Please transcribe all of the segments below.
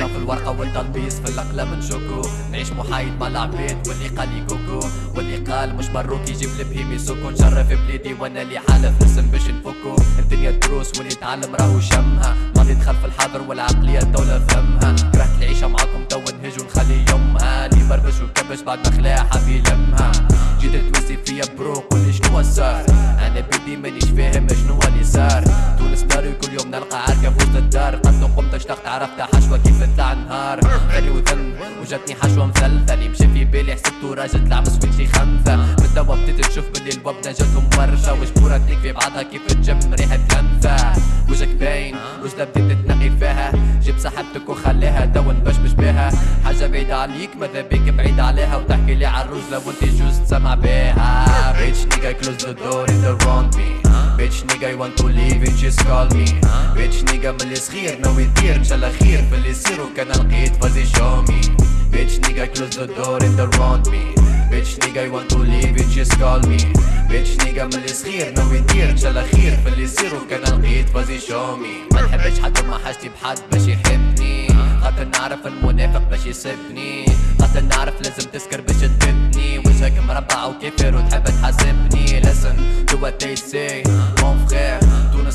إحنا في الورقة والتلبيس في الأقلام نشوكو نعيش محايد مع العبيد واللي قال لي كوكو واللي قال مش مروك يجيب البهيمي سكو نشرف بليدي وأنا اللي حالف نسم باش نفكو. الدنيا دروس واللي يتعلم راهو شمها. ماضي دخل في الحاضر والعقلية الدولة فهمها كرهت العيشة معاكم تو نهج ونخلي يمها اللي بربش وكبش بعد ما خلاها حاب يلمها جيت توسي فيا برو قولي شنو صار أنا بيدي مانيش فاهم شنو اللي صار. تونس داري كل يوم نلقى اشتقت عرفت حشوة كيف تطلع نهار. خلي وذن وجاتني حشوة مسلسل يمشي في بالي حسبتو راجل طلع مسكين شي خمسة من توا بديت تشوف باللي الوبنة جاتهم وشبورة تليك في بعضها كيف تجم ريحة لمسة وجهك باين وجدة بديت تنقي فيها. جيب صاحبتك وخليها تو نبشبش بيها. حاجة بعيدة عليك ماذا بيك بعيد عليها. وتحكي لي عالرجلة وانت جوز تسمع بيها. Bitch nigga close the door and around me. Bitch nigga you want to leave and just call me. Bitch nigga من اللي صغير ناوي يدير إن شاء الله خير في اللي يصير وكان لقيت فازي show me. Bitch nigga close the door and around me. Bitch nigga you want to leave and just call me. Bitch nigga من اللي صغير ناوي يدير إن شاء الله خير في اللي يصير وكان لقيت فازي show me. ما نحبش حد وما حاجتي بحد باش يحبني. خاطر نعرف المنافق باش يسبني خاطر نعرف لازم تسكر باش تبني. وجهك مربع وكافر وتحب تحاسبني. Listen to what they say.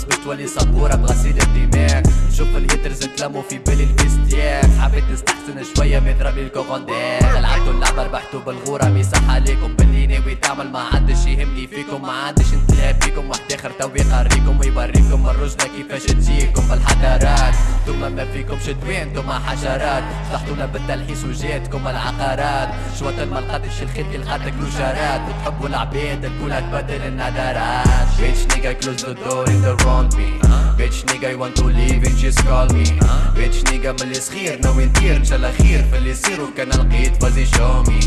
Yeah. بتولي صبورة بغسيل الدماغ. نشوف الهيترز تلموا في بالي الفيستياك حبيت نستحسن شوية بيضرب لي الكوغوندير لعبتوا اللعبة ربحتوا بالغورة. ميصح عليكم باللي ناوي تعمل ما عادش يهمني فيكم ما عادش نتلاعب بيكم. واحد آخر تو يقريكم ويوريكم الرجلة كيفاش تجيكم بالحضارات ثم ما فيكمش دوين ثم حشرات. فتحتونا بالتلحيس وجاتكم العقارات. شوات ما لقاتش الخير كي لقاتك وتحبوا العباد الكل تبدل النظرات Bitch nigga close the door and around me. Bitch nigga you want to leave and just call me. Bitch nigga من اللي صغير ناوي ندير ان شاء الله خير في اللي يصير وكان لقيت فازي show me.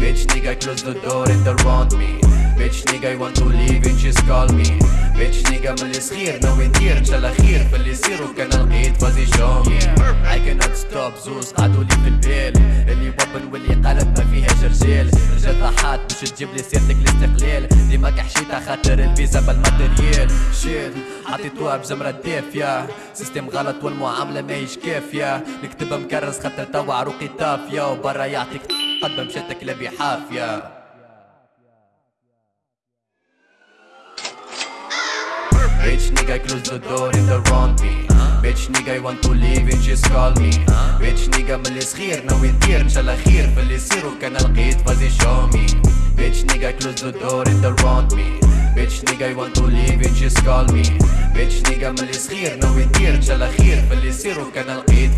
Bitch nigga close the door and around me. Bitch nigga you want to leave and just call me. Bitch nigga من اللي صغير ناوي ندير ان شاء الله خير في اللي يصير وكان لقيت فازي show me. I cannot stop زوز قعدوا لي في البال اللي وبن واللي قالب ما فيهاش رجال. رجال ضحات باش تجيب لي سيرتك الاستقلال ديما كحشيتها خاطر الفيزا بالماتريال. شيل حطيتوها بجمرة دافية. سيستم غلط والمعاملة ماهيش كافية. نكتب مكرس خاطر توا عروقي طافية. وبرا يعطيك قد مشاتك لبي حافية Nigga close the door and around me Bitch nigga you want to leave and just call me Bitch nigga من اللي صغير ناوي ندير ان شاء الله خير في اللي يصير وكان لقيت فازي show me Bitch nigga close the door and around me Bitch nigga you want to leave and just call me Bitch nigga من اللي صغير ناوي ندير ان شاء الله خير في اللي يصير وكان لقيت